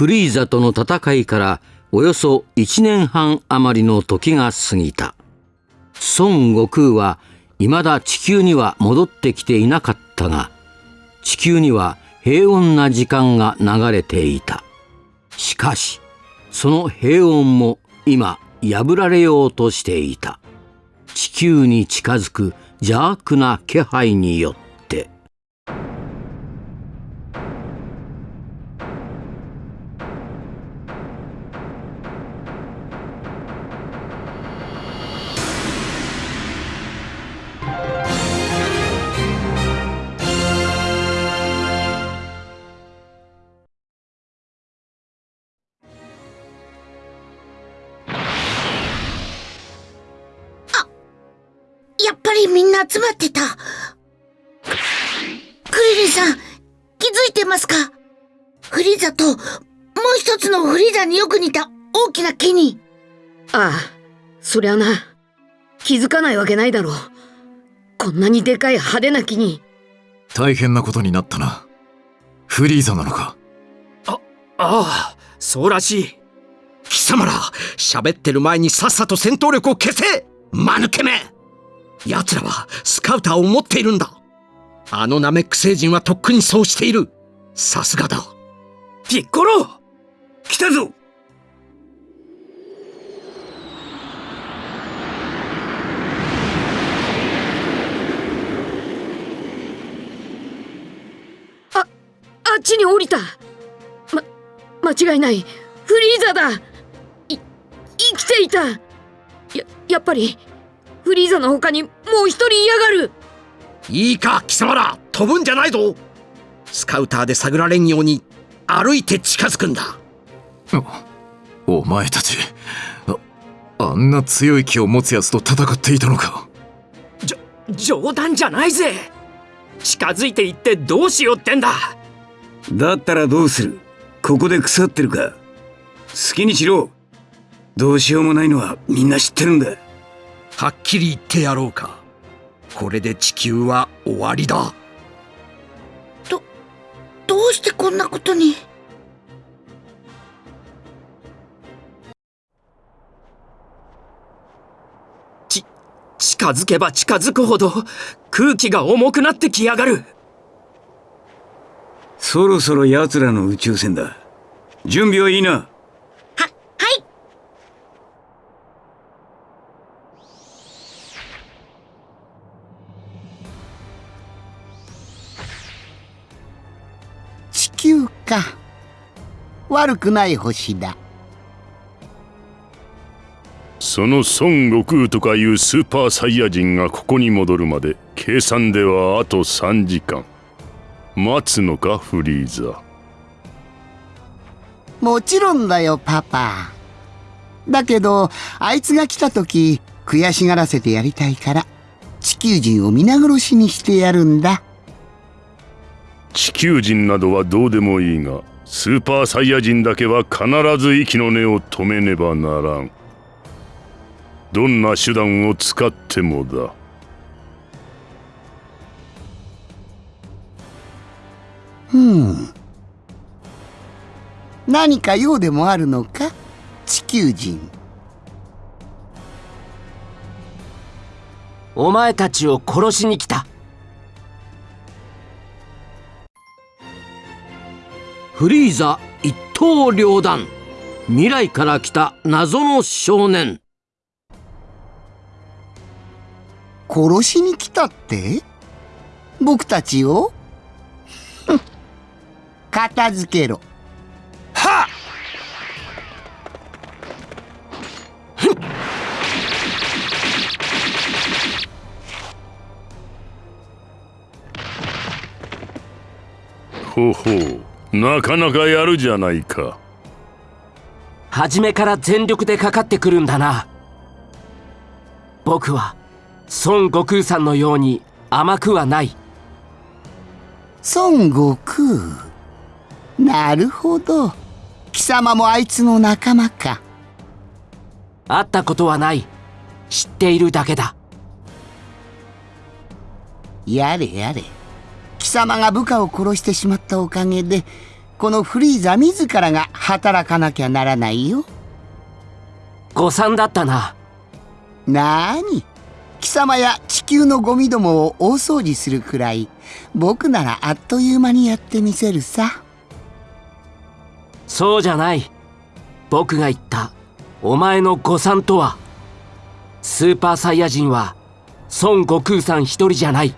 フリーザとの戦いからおよそ1年半余りの時が過ぎた。孫悟空は未だ地球には戻ってきていなかったが地球には平穏な時間が流れていた。しかしその平穏も今破られようとしていた。地球に近づく邪悪な気配によってみんな集まってた。クリリンさん、気づいてますか？フリーザと、もう一つのフリーザによく似た大きな木に。ああ、そりゃな。気づかないわけないだろう。こんなにでかい派手な木に。大変なことになったな。フリーザなのか？あ、ああ、そうらしい。貴様ら、喋ってる前にさっさと戦闘力を消せ間抜けめ奴らはスカウターを持っているんだ。あのナメック星人はとっくにそうしている。さすがだ。ピッコロ来たぞ。あ、あっちに降りた。ま、間違いない。フリーザだ。い、生きていた。や、やっぱりフリーザの他にもう一人嫌がる。いいか貴様ら。飛ぶんじゃないぞ。スカウターで探られんように歩いて近づくんだ。お前たちああんな強い気を持つやつと戦っていたのか。じょ冗談じゃないぜ。近づいていってどうしようってんだ。だったらどうする？ここで腐ってるか？好きにしろ。どうしようもないのはみんな知ってるんだはっきり言ってやろうか。これで地球は終わりだ。どどうしてこんなことに？ち近づけば近づくほど空気が重くなってきやがる。そろそろ奴らの宇宙船だ。準備はいいな悪くない星だ。その孫悟空とかいうスーパーサイヤ人がここに戻るまで計算ではあと3時間。待つのかフリーザ。もちろんだよパパ。だけどあいつが来た時悔しがらせてやりたいから地球人を皆殺しにしてやるんだ。地球人などはどうでもいいがスーパーサイヤ人だけは必ず息の根を止めねばならん。どんな手段を使ってもだ。うん。何か用でもあるのか？地球人。お前たちを殺しに来たフリーザ一刀両断。未来から来た謎の少年。殺しに来たって？僕たちを？片付けろ。はっ！ほほうなかなかやるじゃないか。初めから全力でかかってくるんだな。僕は孫悟空さんのように甘くはない。孫悟空？なるほど。貴様もあいつの仲間か。会ったことはない。知っているだけだ。やれやれ。貴様が部下を殺してしまったおかげでこのフリーザ自らが働かなきゃならないよ。誤算だったな。なーに？貴様や地球のゴミどもを大掃除するくらい僕ならあっという間にやってみせるさ。そうじゃない。僕が言ったお前の誤算とは。スーパーサイヤ人は孫悟空さん一人じゃない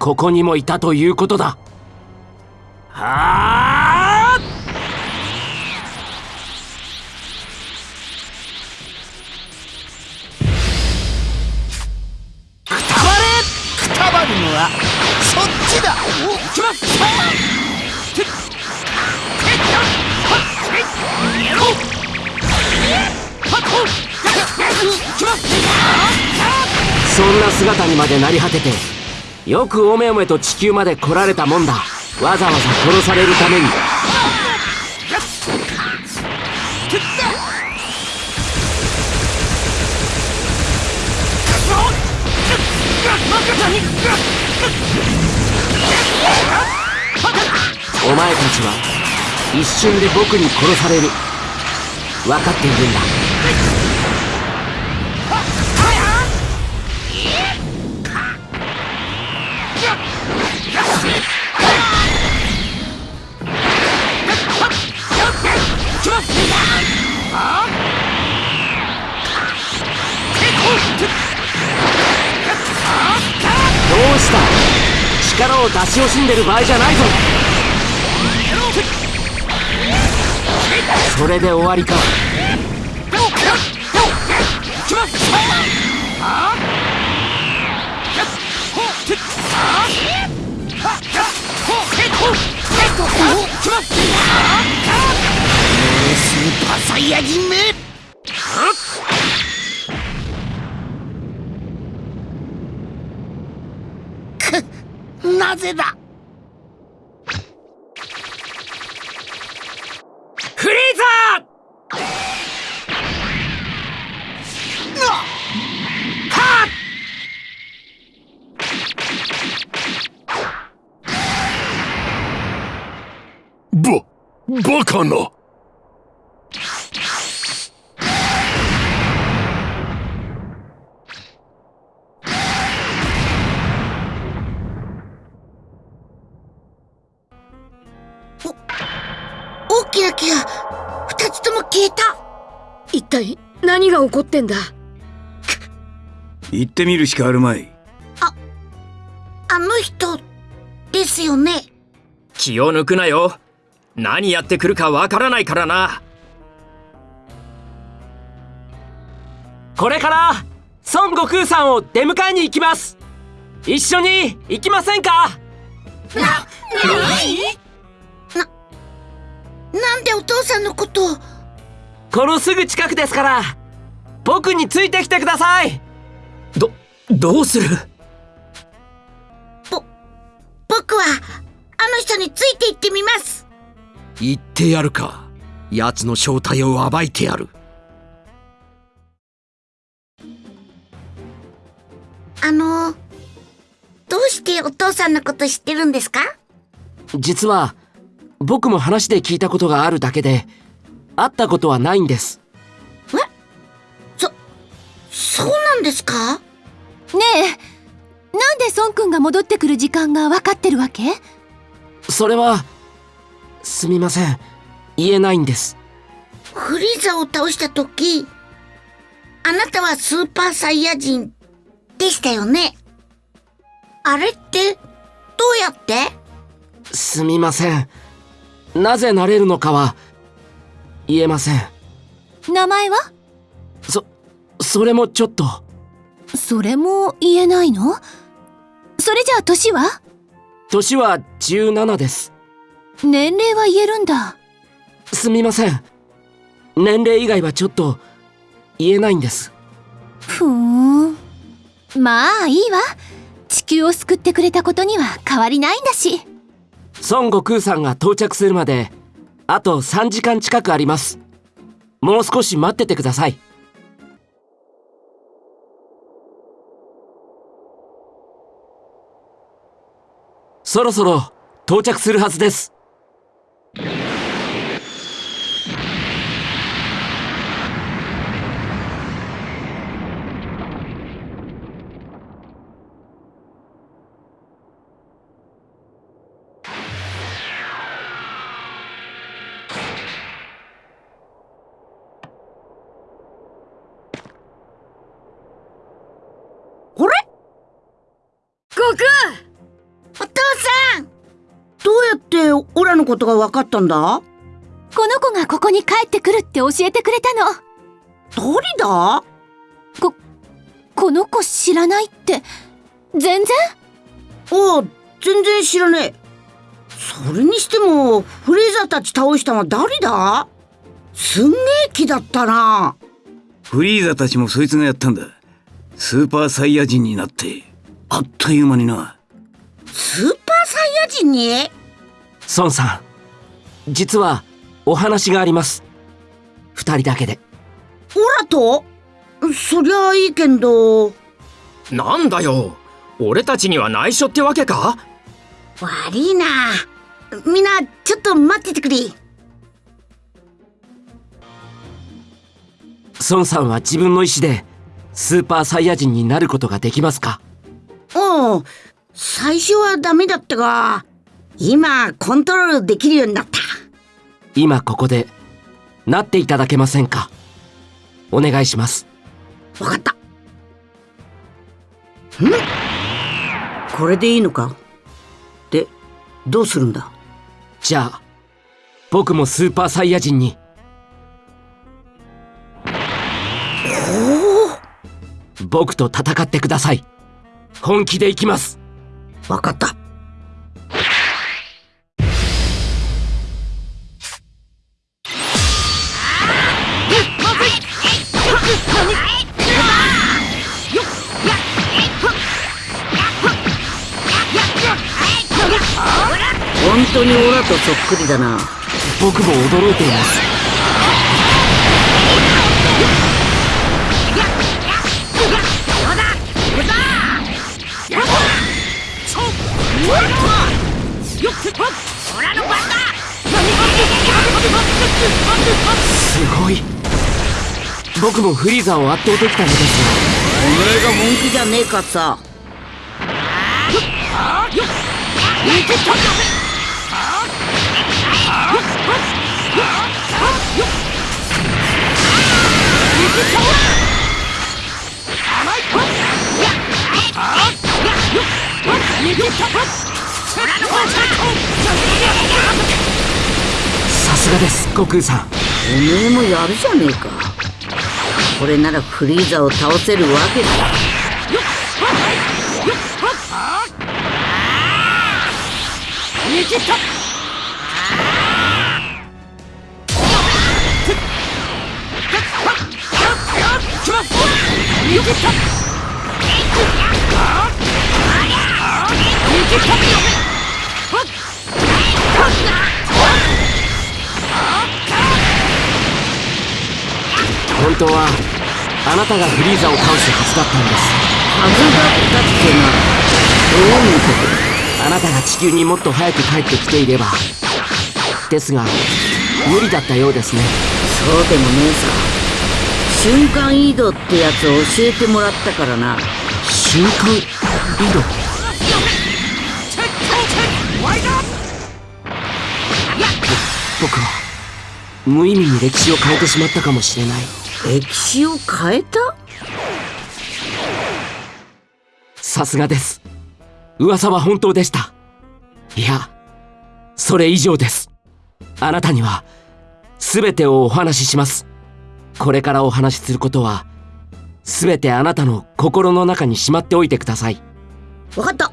ここにもいたということだ。はあくたばるのはそっちだ！きますそんな姿にまでなり果ててよくおめおめと地球まで来られたもんだ。わざわざ殺されるために。お前たちは一瞬で僕に殺される。分かっているんだ。を出し惜しんでる場合じゃないぞ。それで終わりか。スーパーサイヤ人めくなぜだ？フリーザば、バカな！ってんだ。行ってみるしかあるまい。あの人ですよね？気を抜くなよ。何やってくるかわからないからな。これから孫悟空さんを出迎えに行きます。一緒に行きませんか？なんでお父さんのことを？このすぐ近くですから僕についてきてください。どどうする？僕はあの人について行ってみます。言ってやるか。奴の正体を暴いてやる。あのどうしてお父さんのこと知ってるんですか？実は僕も話で聞いたことがあるだけで会ったことはないんですそうなんですか？ねえなんで孫くんが戻ってくる時間が分かってるわけ？それはすみません。言えないんです。フリーザを倒した時あなたはスーパーサイヤ人でしたよね？あれってどうやって？すみません。なぜなれるのかは言えません。名前は？そそれもちょっと。それも言えないの？それじゃあ年は？年は17です。年齢は言えるんだ。すみません。年齢以外はちょっと言えないんです。ふーん。まあいいわ。地球を救ってくれたことには変わりないんだし。孫悟空さんが到着するまであと3時間近くあります。もう少し待っててくださいそろそろ到着するはずです。ことが分かったんだ？この子がここに帰ってくるって教えてくれたの。誰だ？ここの子知らないって。全然？おう全然知らねえ。それにしてもフレーザーたち倒したのは誰だ？すんげえ気だったな。フリーザたちもそいつがやったんだ。スーパーサイヤ人になって。あっという間にな。スーパーサイヤ人に？孫さん実はお話があります。二人だけで。オラと？そりゃあいいけんど。なんだよ。俺たちには内緒ってわけか？悪いな。みんなちょっと待っててくれ。孫さんは自分の意思でスーパーサイヤ人になることができますか？おう最初はダメだったが今コントロールできるようになった。今ここでなっていただけませんか？お願いします。わかった。ん？これでいいのか？でどうするんだ？じゃあ僕もスーパーサイヤ人に。僕と戦ってください。本気でいきます。わかった本当にオラとそっくりだな。僕も驚いています。すごい。僕もフリーザを圧倒できたのですお前が本気じゃねえかささすがです。悟空さん。おめえもやるじゃねえか。これならフリーザを倒せるわけだ。本当はあなたがフリーザを倒すはずだったんです。はずだったってなどういうことあなたが地球にもっと早く帰ってきていれば。ですが無理だったようですね。そうでもねえさ。瞬間移動ってやつを教えてもらったからな。瞬間移動？ぼ僕は無意味に歴史を変えてしまったかもしれない。歴史を変えた？さすがです。噂は本当でした。いやそれ以上です。あなたには全てをお話ししますこれからお話しすることは全てあなたの心の中にしまっておいてください。わかった。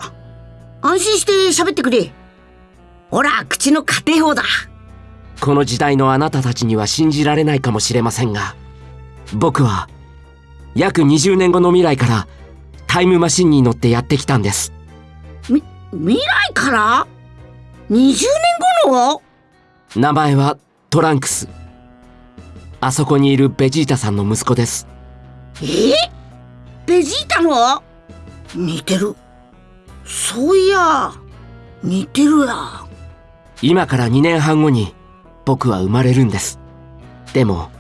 安心して喋ってくれ。ほら口の家庭法だ。この時代のあなたたちには信じられないかもしれませんが僕は約20年後の未来からタイムマシンに乗ってやってきたんです。み未来から ?20 年後の？名前はトランクスあそこにいるベジータさんの息子です。え？ベジータの？似てる。そういや似てるや今から2年半後に僕は生まれるんです。でも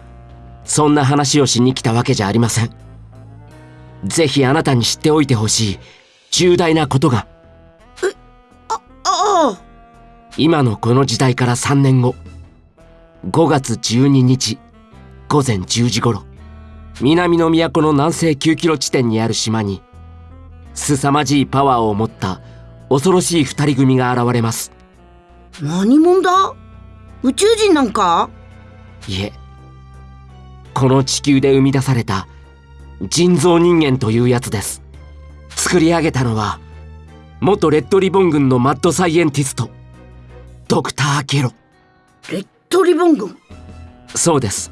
そんな話をしに来たわけじゃありません。ぜひあなたに知っておいてほしい重大なことが。ああ今のこの時代から3年後。5月12日午前10時頃南の都の南西9キロ地点にある島に凄まじいパワーを持った恐ろしい二人組が現れます。何者だ？宇宙人なんか？いえこの地球で生み出された人造人間というやつです。作り上げたのは元レッドリボン軍のマッドサイエンティストドクター・ゲロ。レッドリボン軍？そうです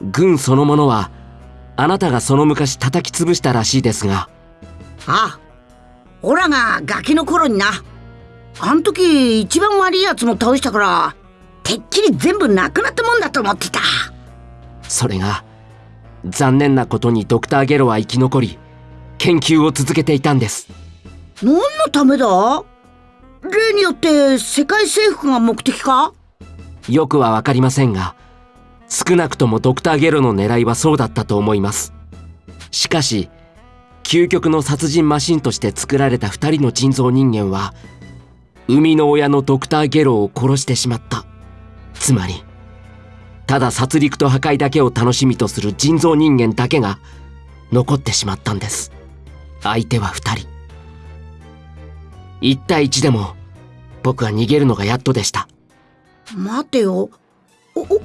軍そのものはあなたがその昔叩き潰したらしいですが。ああオラがガキの頃にな。あん時一番悪いやつも倒したからてっきり全部なくなったもんだと思ってた。それが残念なことにドクター・ゲロは生き残り研究を続けていたんです。何のためだ？例によって世界征服が目的か？よくは分かりませんが少なくともドクター・ゲロの狙いはそうだったと思います。しかし究極の殺人マシンとして作られた2人の人造人間は生みの親のドクター・ゲロを殺してしまった。つまりただ殺戮と破壊だけを楽しみとする人造人間だけが残ってしまったんです。相手は2人。1対1でも僕は逃げるのがやっとでした。待てよ。おお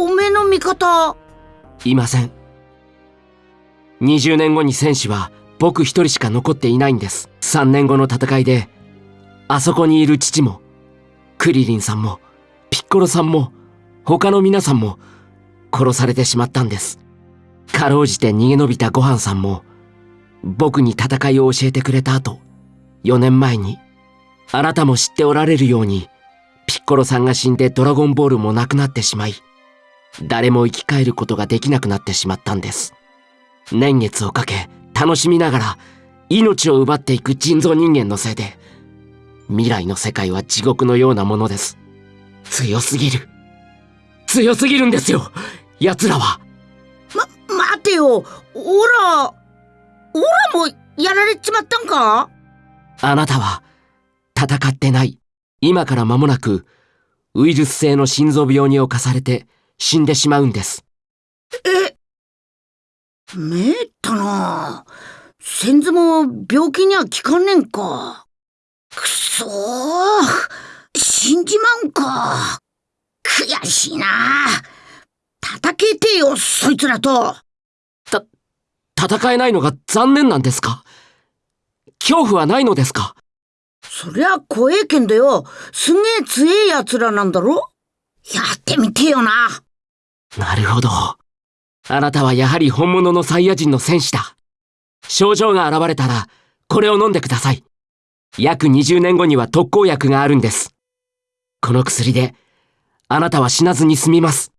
おめの味方。いません。20年後に戦士は僕一人しか残っていないんです。3年後の戦いであそこにいる父もクリリンさんもピッコロさんも他の皆さんも殺されてしまったんです。かろうじて逃げ延びたごはんさんも僕に戦いを教えてくれた後4年前にあなたも知っておられるようにピッコロさんが死んでドラゴンボールもなくなってしまい誰も生き返ることができなくなってしまったんです。年月をかけ楽しみながら命を奪っていく人造人間のせいで未来の世界は地獄のようなものです。強すぎる。強すぎるんですよ。奴らは。ま待てよ。オラオラもやられちまったんか？あなたは戦ってない。今から間もなくウイルス性の心臓病に侵されて死んでしまうんです。えめったな。先祖も病気には効かんねんか。くそー。死んじまうんか。悔しいな。叩けてよそいつらと。た戦えないのが残念なんですか？恐怖はないのですか？そりゃ怖えけんどよ。すげえ強え奴らなんだろ？やってみてよななるほど。あなたはやはり本物のサイヤ人の戦士だ。症状が現れたらこれを飲んでください。約20年後には特効薬があるんです。この薬であなたは死なずに済みます。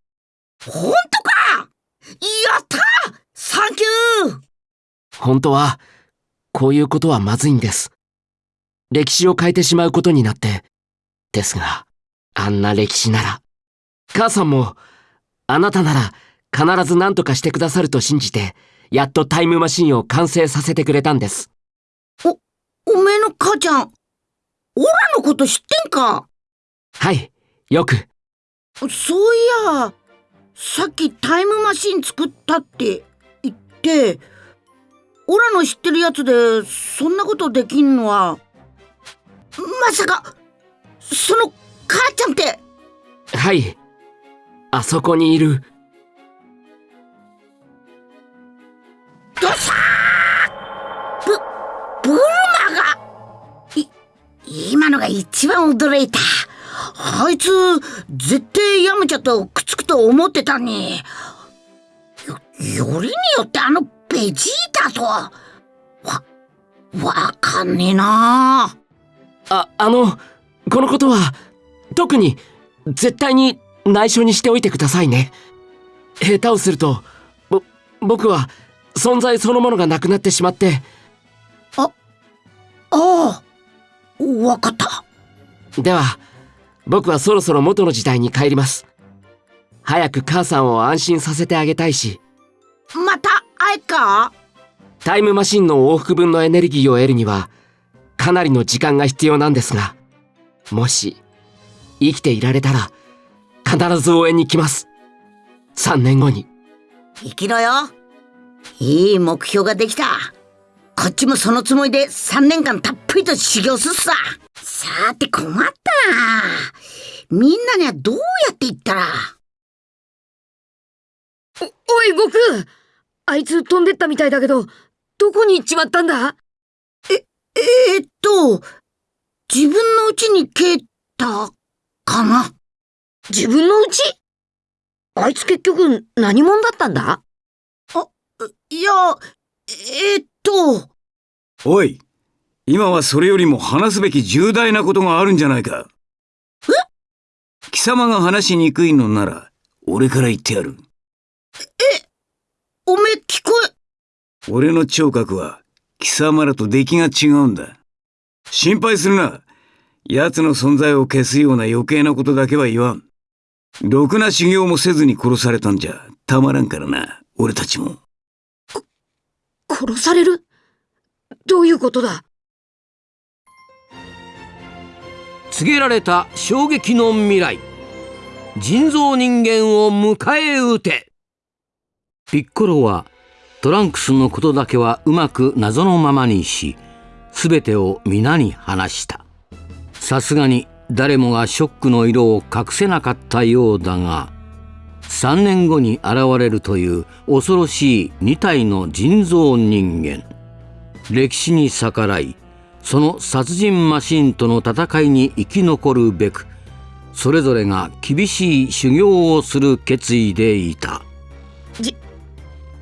本当か！やった！サンキュー！本当はこういうことはまずいんです。歴史を変えてしまうことになって。ですがあんな歴史なら母さんもあなたなら必ず何とかしてくださると信じてやっとタイムマシンを完成させてくれたんです。おおめえの母ちゃんオラのこと知ってんか？はいよく。そういやさっきタイムマシン作ったって言ってオラの知ってるやつでそんなことできんのは。まさかその母ちゃんって。はいあそこにいる。どさーブブルマがい今のが一番驚いた。あいつ絶対ヤムチャとくっつくと思ってたに。よよりによってあのベジータとわわかんねえな。ああのこのことは特に絶対に内緒にしておいてくださいね。下手をするとぼ僕は存在そのものがなくなってしまって。あああわかった。では僕はそろそろ元の時代に帰ります。早く母さんを安心させてあげたいし。また会えっか？タイムマシンの往復分のエネルギーを得るにはかなりの時間が必要なんですがもし生きていられたら必ず応援に来ます3年後に生きろよいい目標ができたこっちもそのつもりで3年間たっぷりと修行すっさ。さて困ったな。みんなにはどうやって言ったら。お、おい、悟空あいつ飛んでったみたいだけど、どこに行っちまったんだ？え、えー、っと、自分の家に帰った、かな？自分の家あいつ結局何者だったんだ？いや、えー、っと、おい今はそれよりも話すべき重大なことがあるんじゃないか。え？貴様が話しにくいのなら俺から言ってやる。おめえ聞こえ、俺の聴覚は貴様らと出来が違うんだ。心配するな。奴の存在を消すような余計なことだけは言わんろくな修行もせずに殺されたんじゃたまらんからな。俺たちも。殺される？どういうことだ？告げられた衝撃の未来。人造人間を迎え撃て。ピッコロはトランクスのことだけはうまく謎のままにし全てを皆に話した。さすがに誰もがショックの色を隠せなかったようだが3年後に現れるという恐ろしい2体の人造人間。歴史に逆らいその殺人マシンとの戦いに生き残るべくそれぞれが厳しい修行をする決意でいた。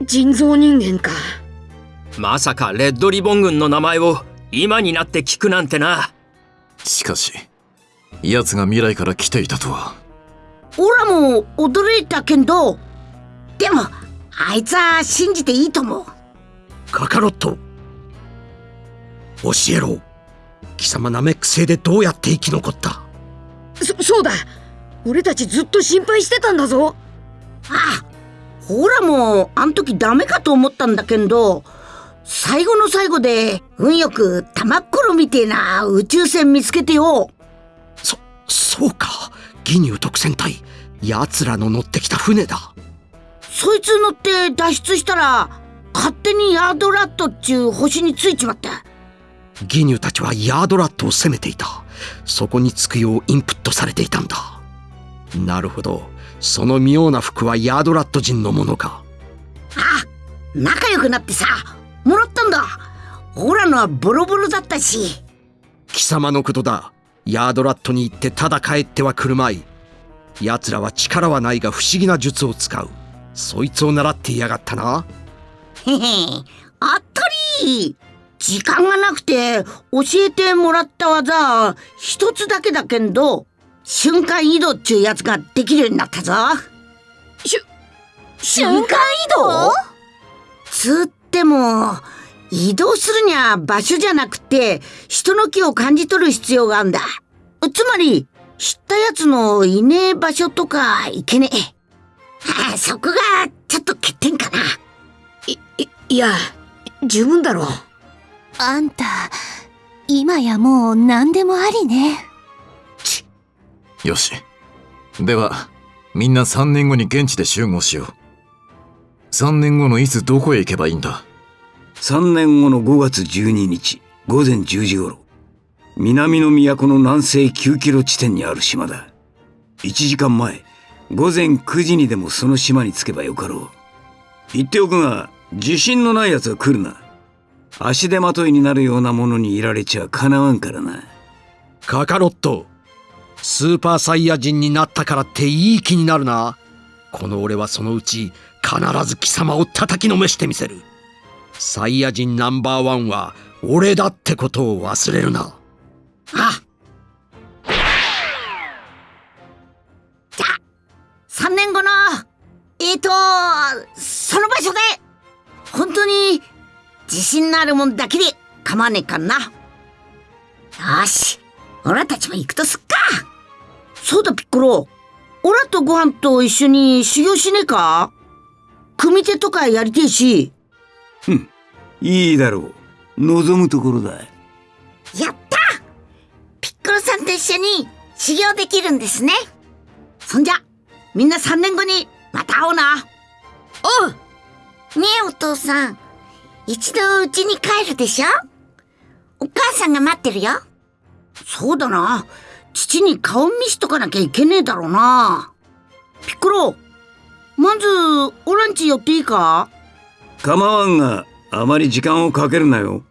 人造人間か。まさかレッドリボン軍の名前を今になって聞くなんてな。しかし奴が未来から来ていたとは。オラも驚いたけど、でも、あいつは信じていいと思う。カカロット。教えろ。貴様ナメック星でどうやって生き残った。そ、そうだ。俺たちずっと心配してたんだぞ。ああ、ほらもう、あん時ダメかと思ったんだけど、最後の最後で、運よく玉っころみてえな宇宙船見つけてよ。そ、そうか。ギニュー特戦隊。奴らの乗ってきた船だ。そいつ乗って脱出したら、勝手にヤードラットっちゅう星についちまった。ギニューたちはヤードラットを攻めていた。そこに着くようインプットされていたんだ。なるほど。その妙な服はヤードラット人のものか。あ、仲良くなってさ、もらったんだ。オラのはボロボロだったし。貴様のことだヤードラットに行ってただ帰ってはくるまい。奴らは力はないが不思議な術を使う。そいつを習っていやがったな。へへ、あったり。時間がなくて教えてもらった技一つだけだけんど瞬間移動っちゅうやつができるようになったぞ。しゅ瞬間移動？つっても移動するには場所じゃなくて人の気を感じ取る必要があるんだ。つまり知ったやつのいねえ場所とかいけねえ。はあそこがちょっと欠点かな。いい、いや、十分だろう。あんた今やもう何でもありね。よし。ではみんな3年後に現地で集合しよう。3年後のいつどこへ行けばいいんだ？3年後の5月12日午前10時頃南の都の南西9キロ地点にある島だ。1時間前午前9時にでもその島に着けばよかろう。言っておくが自信のない奴は来るな。足手まといになるようなものにいられちゃかなわんからな。カカロットスーパーサイヤ人になったからっていい気になるな。この俺はそのうち必ず貴様を叩きのめしてみせる。サイヤ人ナンバーワンは俺だってことを忘れるな。あ。じゃあ3年後のえーとその場所で本当に自信のあるもんだけで構わねえかな。よしオラたちも行くとすっか。そうだピッコロ。オラとご飯と一緒に修行しねえか？組手とかやりてえし。ふんいいだろう。望むところだやった！ピッコロさんと一緒に修行できるんですね。そんじゃみんな3年後にまた会おうな。おう！ねえお父さん。一度うちに帰るでしょ？お母さんが待ってるよ。そうだな。父に顔見しとかなきゃいけねえだろうな。ピッコロまずオランチ寄っていいか？構わんが、あまり時間をかけるなよ。